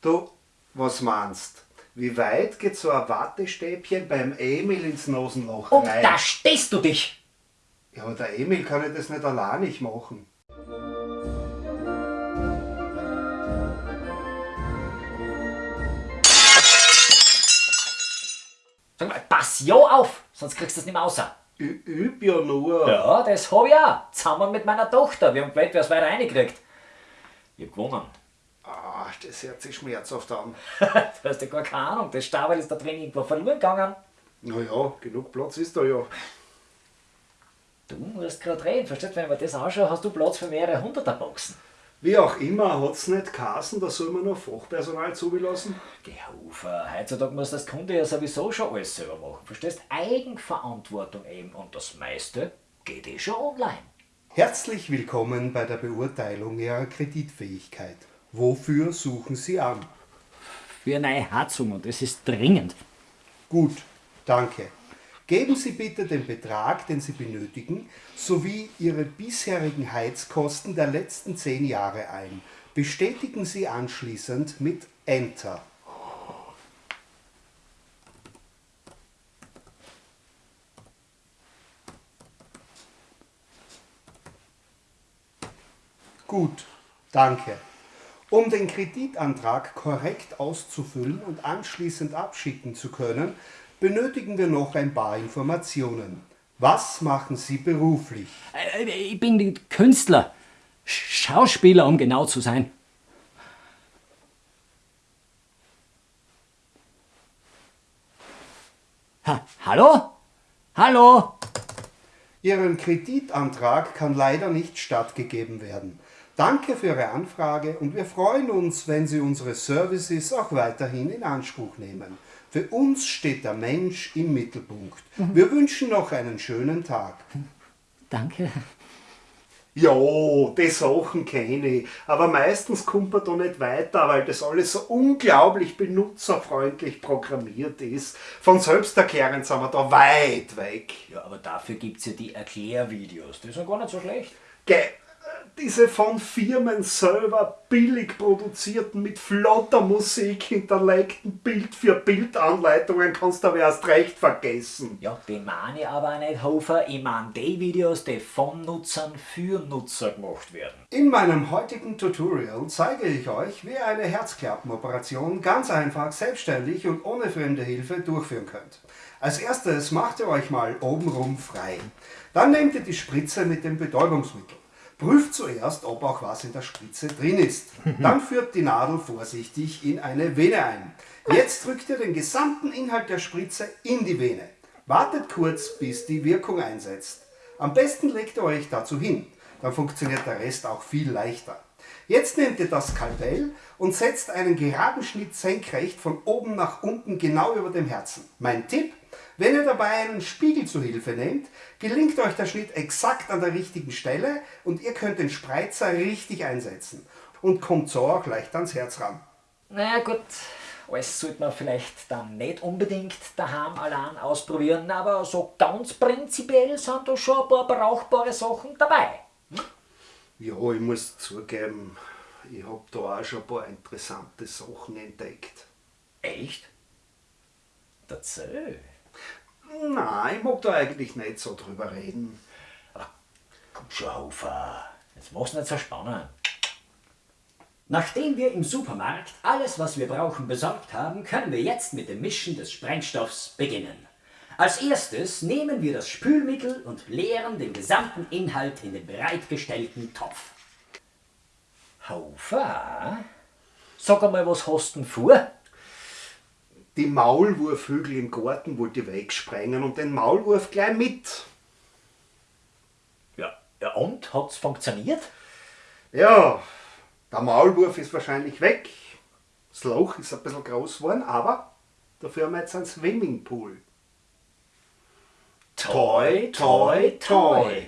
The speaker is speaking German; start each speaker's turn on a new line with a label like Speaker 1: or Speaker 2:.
Speaker 1: Du, was meinst? Wie weit geht so ein Wattestäbchen beim Emil ins Nasenloch
Speaker 2: Und
Speaker 1: rein?
Speaker 2: da stehst du dich!
Speaker 1: Ja, aber der Emil kann ja das nicht allein nicht machen.
Speaker 2: Sag mal, pass ja auf, sonst kriegst du das nicht mehr außer.
Speaker 1: Ich üb ja nur.
Speaker 2: Ja, das hab ich auch. Zusammen mit meiner Tochter. Wir haben gewählt, wer es weiter reingekriegt. Ich hab gewonnen.
Speaker 1: Ah, das hört sich schmerzhaft an.
Speaker 2: du hast ja gar keine Ahnung. Das Stabel ist da drin irgendwo verloren gegangen.
Speaker 1: Naja, genug Platz ist da ja.
Speaker 2: Du musst gerade reden. Verstehst du, wenn ich mir das anschaue, hast du Platz für mehrere hunderter Boxen.
Speaker 1: Wie auch immer, hat's nicht Kassen, da soll man noch Fachpersonal zulassen?
Speaker 2: Geh Ufer, heutzutage muss das Kunde ja sowieso schon alles selber machen. Verstehst? Eigenverantwortung eben. Und das meiste geht eh schon online.
Speaker 1: Herzlich willkommen bei der Beurteilung Ihrer Kreditfähigkeit. Wofür suchen Sie an?
Speaker 2: Für eine neue Heizung und es ist dringend.
Speaker 1: Gut, danke. Geben Sie bitte den Betrag, den Sie benötigen, sowie Ihre bisherigen Heizkosten der letzten zehn Jahre ein. Bestätigen Sie anschließend mit Enter. Gut, danke. Um den Kreditantrag korrekt auszufüllen und anschließend abschicken zu können, benötigen wir noch ein paar Informationen. Was machen Sie beruflich?
Speaker 2: Äh, Ich bin Künstler. Schauspieler, um genau zu sein. Ha, hallo? Hallo?
Speaker 1: Ihrem Kreditantrag kann leider nicht stattgegeben werden. Danke für Ihre Anfrage und wir freuen uns, wenn Sie unsere Services auch weiterhin in Anspruch nehmen. Für uns steht der Mensch im Mittelpunkt. Wir wünschen noch einen schönen Tag.
Speaker 2: Danke.
Speaker 1: Ja, die Sachen kenne ich, aber meistens kommt man da nicht weiter, weil das alles so unglaublich benutzerfreundlich programmiert ist. Von selbsterklärend sind wir da weit weg.
Speaker 2: Ja, aber dafür gibt's ja die Erklärvideos. Die sind gar nicht so schlecht.
Speaker 1: Gell, diese von Firmen selber billig produzierten, mit flotter Musik hinterlegten Bild für Bildanleitungen kannst du aber erst recht vergessen.
Speaker 2: Ja, den meine ich aber nicht, Hofer. Ich meine die Videos, die von Nutzern für Nutzer gemacht werden.
Speaker 1: In meinem heutigen Tutorial zeige ich euch, wie ihr eine Herzklappenoperation ganz einfach, selbstständig und ohne fremde Hilfe durchführen könnt. Als erstes macht ihr euch mal obenrum frei. Dann nehmt ihr die Spritze mit dem Betäubungsmittel. Prüft zuerst, ob auch was in der Spritze drin ist. Dann führt die Nadel vorsichtig in eine Vene ein. Jetzt drückt ihr den gesamten Inhalt der Spritze in die Vene. Wartet kurz, bis die Wirkung einsetzt. Am besten legt ihr euch dazu hin, dann funktioniert der Rest auch viel leichter. Jetzt nehmt ihr das Skalpell und setzt einen geraden Schnitt senkrecht von oben nach unten genau über dem Herzen. Mein Tipp, wenn ihr dabei einen Spiegel zu Hilfe nehmt, gelingt euch der Schnitt exakt an der richtigen Stelle und ihr könnt den Spreizer richtig einsetzen und kommt so auch leicht ans Herz ran.
Speaker 2: Na gut, alles sollte man vielleicht dann nicht unbedingt daheim allein ausprobieren, aber so ganz prinzipiell sind da schon ein paar brauchbare Sachen dabei.
Speaker 1: Ja, ich muss zugeben, ich habe da auch schon ein paar interessante Sachen entdeckt.
Speaker 2: Echt? Dazu?
Speaker 1: Nein, ich mag da eigentlich nicht so drüber reden.
Speaker 2: Komm schon, Hofer. Jetzt mach's nicht so spannend. Nachdem wir im Supermarkt alles, was wir brauchen, besorgt haben, können wir jetzt mit dem Mischen des Sprengstoffs beginnen. Als erstes nehmen wir das Spülmittel und leeren den gesamten Inhalt in den bereitgestellten Topf. Hofer, sag einmal, was hast du denn vor?
Speaker 1: Die Maulwurfhügel im Garten wollte ich wegsprengen und den Maulwurf gleich mit.
Speaker 2: Ja, ja und? Hat's funktioniert?
Speaker 1: Ja, der Maulwurf ist wahrscheinlich weg. Das Loch ist ein bisschen groß geworden, aber dafür haben wir jetzt einen Swimmingpool.
Speaker 2: Toi, toi, toi.